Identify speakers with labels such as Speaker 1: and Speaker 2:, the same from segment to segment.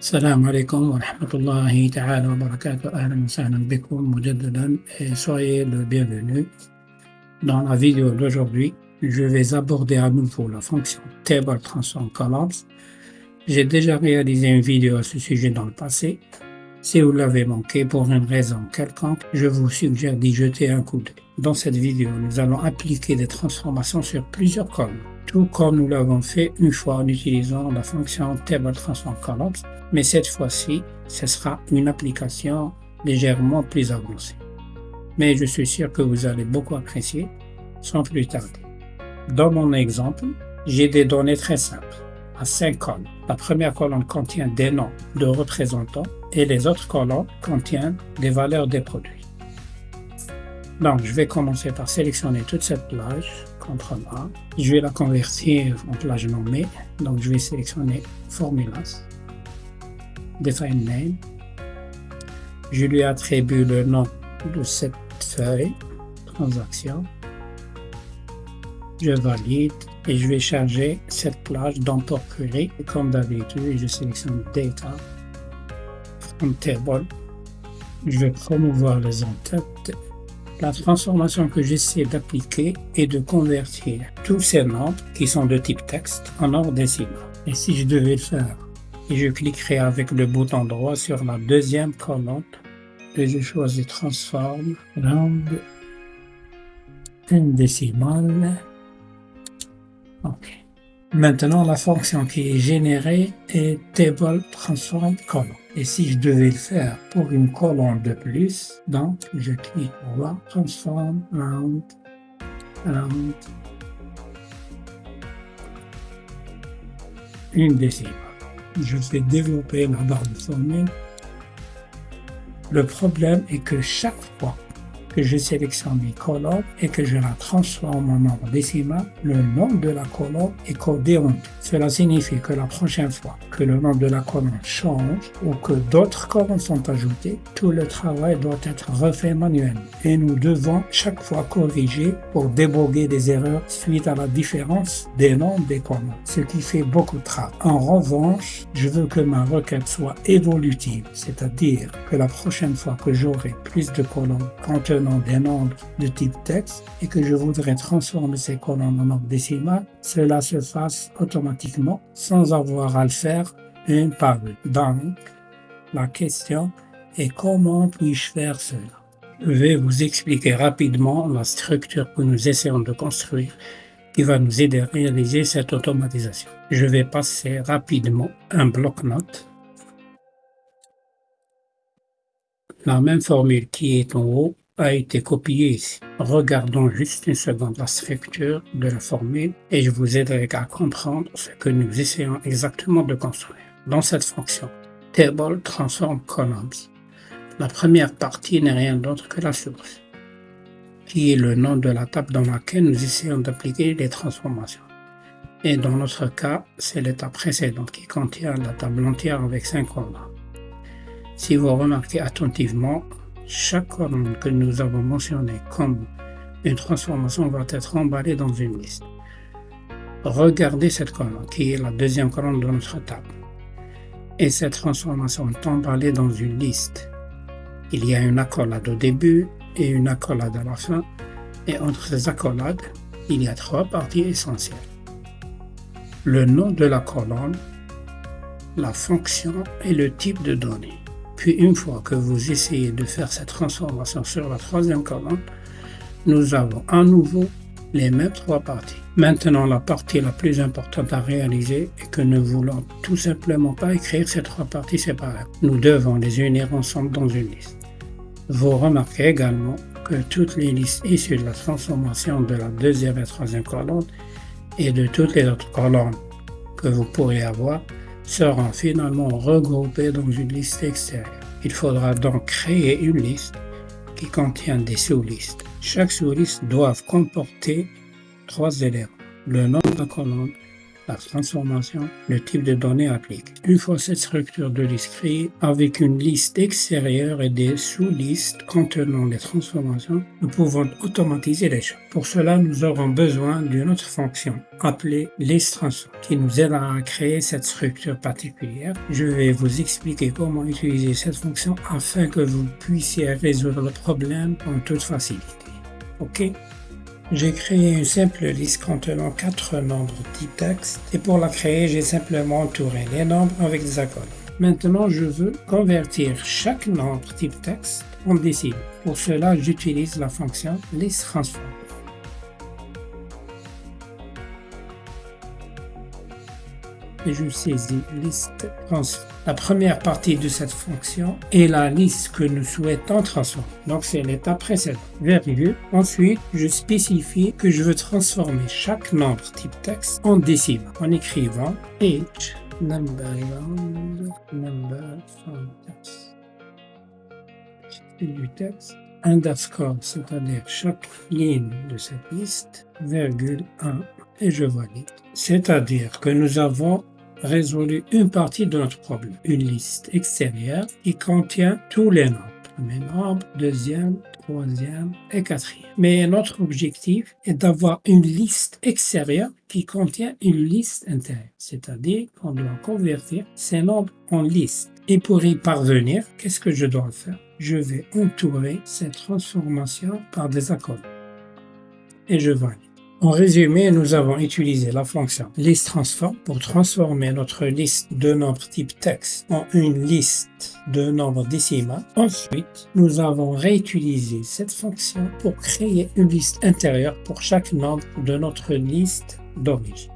Speaker 1: السلام عليكم ورحمة الله تعالى وبركاته أهلا وسهلا بكم مجددا et soyez le bienvenu. Dans la vidéo d'aujourd'hui, je vais aborder à nouveau la fonction Table Transform Columns. J'ai déjà réalisé une vidéo à ce sujet dans le passé. Si vous l'avez manqué pour une raison quelconque, je vous suggère d'y jeter un coup d'œil. Dans cette vidéo, nous allons appliquer des transformations sur plusieurs colonnes, tout comme nous l'avons fait une fois en utilisant la fonction Table Transform Columns, mais cette fois-ci, ce sera une application légèrement plus avancée. Mais je suis sûr que vous allez beaucoup apprécier, sans plus tarder. Dans mon exemple, j'ai des données très simples, à 5 colonnes. La première colonne contient des noms de représentants et les autres colonnes contiennent des valeurs des produits. Donc, je vais commencer par sélectionner toute cette plage, Je vais la convertir en plage nommée. Donc, je vais sélectionner Formulas, Define Name. Je lui attribue le nom de cette feuille, Transaction. Je valide et je vais charger cette plage dans Port Query. Comme d'habitude, je sélectionne Data, From Table. Je vais promouvoir les en-têtes la transformation que j'essaie d'appliquer est de convertir tous ces nombres qui sont de type texte en ordre décimal. Et si je devais le faire, je cliquerai avec le bouton droit sur la deuxième colonne et je choisis Transform Round décimal. OK. Maintenant, la fonction qui est générée est Table Transform Column. Et si je devais le faire pour une colonne de plus, donc je clique droit, Transform Round, Round, une décimale. Je fais développer la barre de formule. Le problème est que chaque fois que je sélectionne une colonne et que je la transforme en nombre décimal, le nom de la colonne est codé Cela signifie que la prochaine fois que le nom de la colonne change ou que d'autres colonnes sont ajoutées, tout le travail doit être refait manuellement et nous devons chaque fois corriger pour déboguer des erreurs suite à la différence des noms des colonnes, ce qui fait beaucoup de travail. En revanche, je veux que ma requête soit évolutive, c'est-à-dire que la prochaine fois que j'aurai plus de colonnes contenant des nombres de type texte et que je voudrais transformer ces colonnes en nombre décimal, cela se fasse automatiquement sans avoir à le faire une par une. Donc, la question est comment puis-je faire cela? Je vais vous expliquer rapidement la structure que nous essayons de construire qui va nous aider à réaliser cette automatisation. Je vais passer rapidement un bloc-notes. La même formule qui est en haut a été copié ici. Regardons juste une seconde la structure de la formule et je vous aiderai à comprendre ce que nous essayons exactement de construire. Dans cette fonction, Table transform columns. La première partie n'est rien d'autre que la source, qui est le nom de la table dans laquelle nous essayons d'appliquer les transformations. Et dans notre cas, c'est l'étape précédente qui contient la table entière avec 5 colonnes. Si vous remarquez attentivement, chaque colonne que nous avons mentionnée comme une transformation va être emballée dans une liste. Regardez cette colonne, qui est la deuxième colonne de notre table. Et cette transformation est emballée dans une liste. Il y a une accolade au début et une accolade à la fin, et entre ces accolades, il y a trois parties essentielles. Le nom de la colonne, la fonction et le type de données. Puis une fois que vous essayez de faire cette transformation sur la troisième colonne, nous avons à nouveau les mêmes trois parties. Maintenant, la partie la plus importante à réaliser est que nous voulons tout simplement pas écrire ces trois parties séparément. Nous devons les unir ensemble dans une liste. Vous remarquez également que toutes les listes issues de la transformation de la deuxième et troisième colonne et de toutes les autres colonnes que vous pourriez avoir seront finalement regroupés dans une liste extérieure. Il faudra donc créer une liste qui contient des sous-listes. Chaque sous-liste doit comporter trois éléments, le nom de la la transformation, le type de données appliqué. Une fois cette structure de liste créée, avec une liste extérieure et des sous-listes contenant les transformations, nous pouvons automatiser les choses. Pour cela, nous aurons besoin d'une autre fonction appelée list qui nous aidera à créer cette structure particulière. Je vais vous expliquer comment utiliser cette fonction afin que vous puissiez résoudre le problème en toute facilité. OK? J'ai créé une simple liste contenant quatre nombres type texte et pour la créer, j'ai simplement entouré les nombres avec des accords. Maintenant, je veux convertir chaque nombre type texte en décimal. Pour cela, j'utilise la fonction listTransform. et liste transform. La première partie de cette fonction est la liste que nous souhaitons transformer. Donc c'est l'étape précédente. Virgule. Ensuite, je spécifie que je veux transformer chaque nombre type texte en décimal en écrivant h number number text. du texte underscore, c'est-à-dire chaque ligne de cette liste, virgule 1, et je valide. C'est-à-dire que nous avons résolu une partie de notre problème. Une liste extérieure qui contient tous les nombres. Premier nombre, deuxième, troisième et quatrième. Mais notre objectif est d'avoir une liste extérieure qui contient une liste intérieure. C'est-à-dire qu'on doit convertir ces nombres en liste. Et pour y parvenir, qu'est-ce que je dois faire? Je vais entourer cette transformation par des accords. Et je valide. En résumé, nous avons utilisé la fonction listTransform pour transformer notre liste de nombres type texte en une liste de nombres décimales. Ensuite, nous avons réutilisé cette fonction pour créer une liste intérieure pour chaque nombre de notre liste d'origine.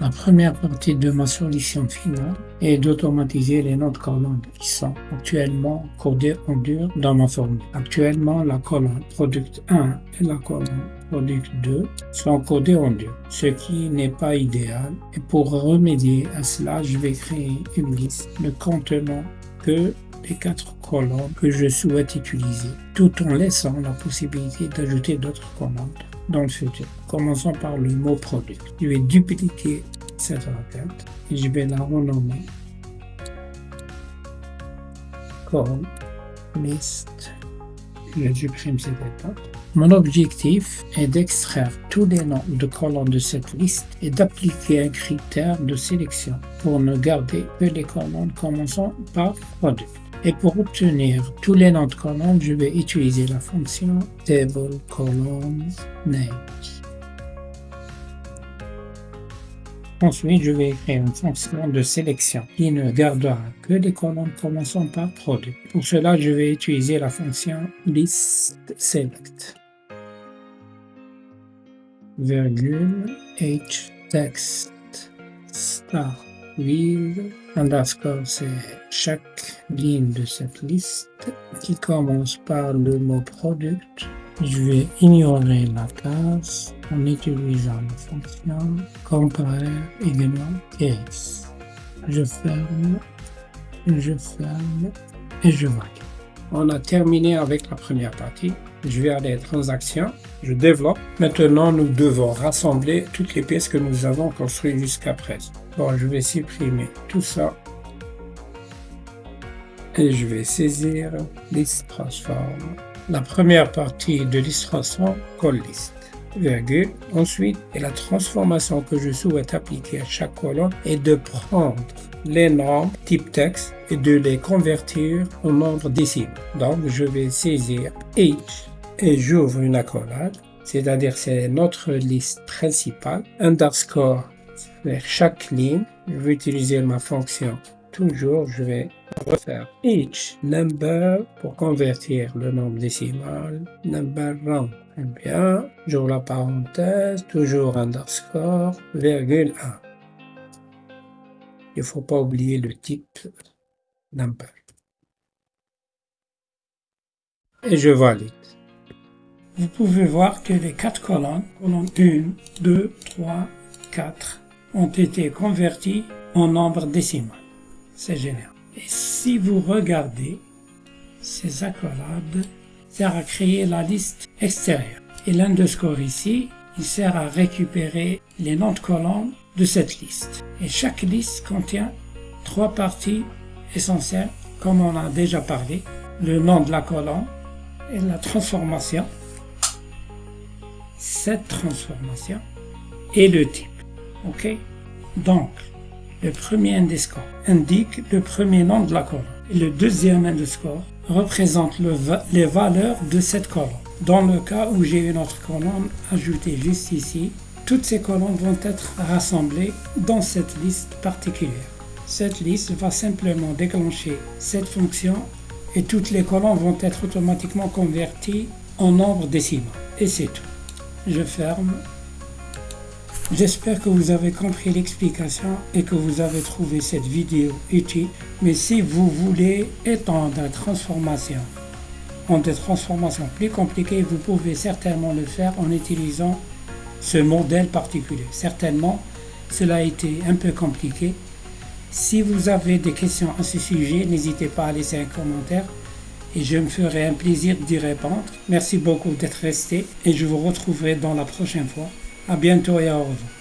Speaker 1: La première partie de ma solution finale est d'automatiser les noms de colonnes qui sont actuellement codés en dur dans ma formule. Actuellement, la colonne product 1 et la colonne product 2 sont codés en dur, ce qui n'est pas idéal. Et pour remédier à cela, je vais créer une liste ne contenant que les quatre colonnes que je souhaite utiliser, tout en laissant la possibilité d'ajouter d'autres colonnes dans le futur. Commençons par le mot produit. Je vais dupliquer cette requête et je vais la renommer comme list. Je supprime cette étape. Mon objectif est d'extraire tous les noms de colonnes de cette liste et d'appliquer un critère de sélection pour ne garder que les colonnes commençant par produit. Et pour obtenir tous les noms de colonnes, je vais utiliser la fonction table. Ensuite, je vais écrire une fonction de sélection qui ne gardera que les colonnes commençant par produit. Pour cela, je vais utiliser la fonction listSelect. Virgule h text star with underscore, c'est chaque ligne de cette liste qui commence par le mot product. Je vais ignorer la case en utilisant la fonction compare également case. Je ferme, je ferme et je valide. On a terminé avec la première partie. Je vais aller à transactions, je développe. Maintenant, nous devons rassembler toutes les pièces que nous avons construites jusqu'à présent. Bon, je vais supprimer tout ça. Et je vais saisir list transform. La première partie de list transform, call list. Virgule. Ensuite, et la transformation que je souhaite appliquer à chaque colonne est de prendre les nombres type texte et de les convertir en nombre décimal. Donc, je vais saisir H et j'ouvre une accolade, c'est-à-dire c'est notre liste principale, underscore vers chaque ligne, je vais utiliser ma fonction toujours, je vais refaire each number pour convertir le nombre décimal, number round. Très bien, j'ouvre la parenthèse, toujours underscore, virgule 1. Il ne faut pas oublier le type number. Et je valide. Vous pouvez voir que les quatre colonnes, colonne 1, 2, 3, 4, ont été convertis en nombre décimal. C'est génial. Et si vous regardez, ces accolades servent à créer la liste extérieure. Et l'underscore ici, il sert à récupérer les noms de colonnes de cette liste. Et chaque liste contient trois parties essentielles, comme on a déjà parlé. Le nom de la colonne et la transformation, cette transformation et le type. OK? Donc, le premier underscore indique le premier nom de la colonne et le deuxième underscore représente les valeurs de cette colonne. Dans le cas où j'ai une autre colonne ajoutée juste ici, toutes ces colonnes vont être rassemblées dans cette liste particulière. Cette liste va simplement déclencher cette fonction et toutes les colonnes vont être automatiquement converties en nombre décimal. Et c'est tout. Je ferme. J'espère que vous avez compris l'explication et que vous avez trouvé cette vidéo utile. Mais si vous voulez étendre la transformation en des transformations plus compliquées, vous pouvez certainement le faire en utilisant ce modèle particulier. Certainement, cela a été un peu compliqué. Si vous avez des questions à ce sujet, n'hésitez pas à laisser un commentaire et je me ferai un plaisir d'y répondre. Merci beaucoup d'être resté et je vous retrouverai dans la prochaine fois. À bientôt et au revoir.